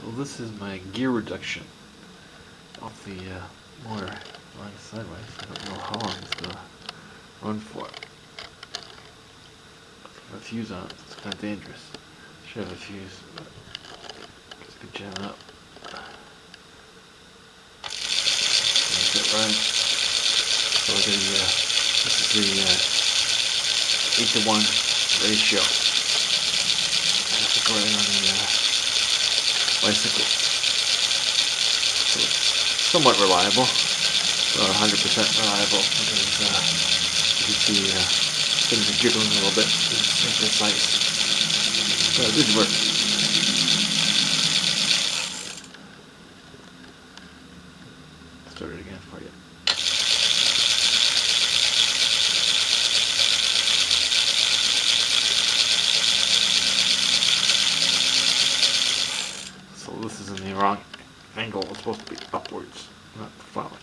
So this is my gear reduction off the uh, motor going sideways. I don't know how long it's gonna run for. A fuse on it, it's kind of dangerous. Should have a fuse, but it's good jamming up. That's it right. So the uh, this is the uh, eight to one ratio. That's recording on the uh, bicycle. So somewhat reliable. Not 100% reliable because uh, you can see uh, things are jiggling a little bit. It's precise. But it did work. Start it again for you. So this is in the wrong angle. It's supposed to be upwards, not. But anyway.